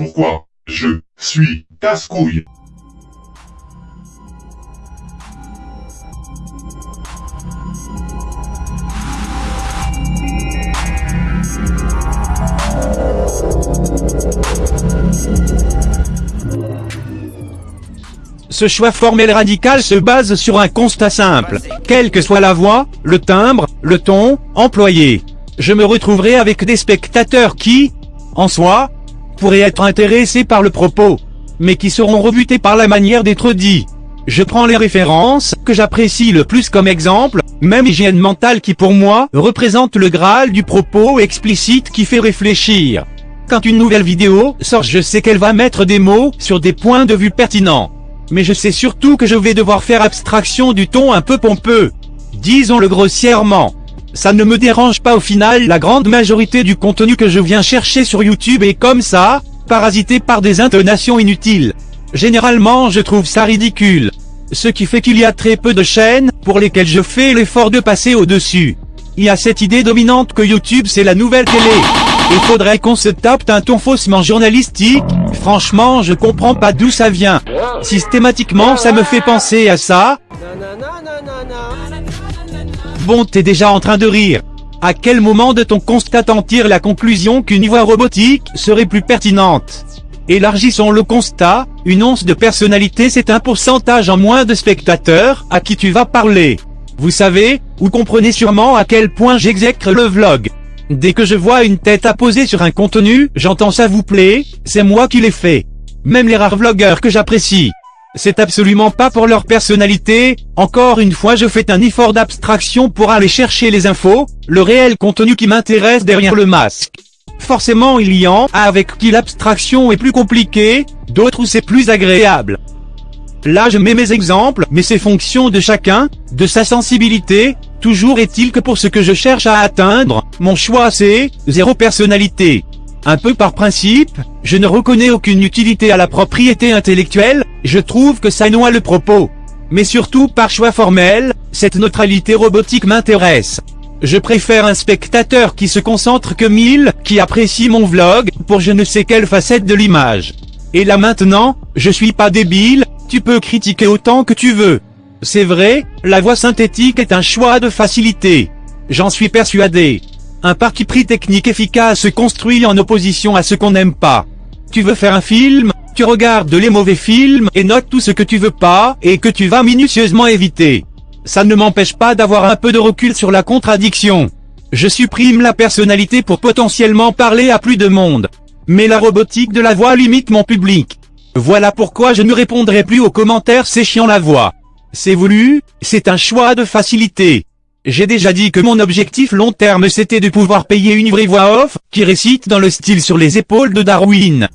Pourquoi Je suis casse-couille? Ce choix formel radical se base sur un constat simple. Quelle que soit la voix, le timbre, le ton, employé, je me retrouverai avec des spectateurs qui, en soi, pourraient être intéressés par le propos, mais qui seront rebutés par la manière d'être dit. Je prends les références que j'apprécie le plus comme exemple, même hygiène mentale qui pour moi représente le graal du propos explicite qui fait réfléchir. Quand une nouvelle vidéo sort je sais qu'elle va mettre des mots sur des points de vue pertinents. Mais je sais surtout que je vais devoir faire abstraction du ton un peu pompeux. Disons-le grossièrement. Ça ne me dérange pas au final la grande majorité du contenu que je viens chercher sur YouTube est comme ça, parasité par des intonations inutiles. Généralement je trouve ça ridicule. Ce qui fait qu'il y a très peu de chaînes, pour lesquelles je fais l'effort de passer au-dessus. Il y a cette idée dominante que YouTube c'est la nouvelle télé. Il faudrait qu'on se tape un ton faussement journalistique, franchement je comprends pas d'où ça vient. Systématiquement ça me fait penser à ça. Bon t'es déjà en train de rire. À quel moment de ton constat en tire la conclusion qu'une voix robotique serait plus pertinente? Élargissons le constat, une once de personnalité c'est un pourcentage en moins de spectateurs à qui tu vas parler. Vous savez, ou comprenez sûrement à quel point j'exècre le vlog. Dès que je vois une tête apposée sur un contenu, j'entends ça vous plaît, c'est moi qui l'ai fait. Même les rares vlogueurs que j'apprécie. C'est absolument pas pour leur personnalité, encore une fois je fais un effort d'abstraction pour aller chercher les infos, le réel contenu qui m'intéresse derrière le masque. Forcément il y en a avec qui l'abstraction est plus compliquée, d'autres où c'est plus agréable. Là je mets mes exemples, mais c'est fonction de chacun, de sa sensibilité, toujours est-il que pour ce que je cherche à atteindre, mon choix c'est, zéro personnalité. Un peu par principe, je ne reconnais aucune utilité à la propriété intellectuelle, je trouve que ça noie le propos. Mais surtout par choix formel, cette neutralité robotique m'intéresse. Je préfère un spectateur qui se concentre que mille, qui apprécie mon vlog, pour je ne sais quelle facette de l'image. Et là maintenant, je suis pas débile, tu peux critiquer autant que tu veux. C'est vrai, la voix synthétique est un choix de facilité. J'en suis persuadé. Un parti pris technique efficace construit en opposition à ce qu'on n'aime pas. Tu veux faire un film, tu regardes les mauvais films et notes tout ce que tu veux pas et que tu vas minutieusement éviter. Ça ne m'empêche pas d'avoir un peu de recul sur la contradiction. Je supprime la personnalité pour potentiellement parler à plus de monde. Mais la robotique de la voix limite mon public. Voilà pourquoi je ne répondrai plus aux commentaires c'est chiant la voix. C'est voulu, c'est un choix de facilité. J'ai déjà dit que mon objectif long terme c'était de pouvoir payer une vraie voix off, qui récite dans le style sur les épaules de Darwin.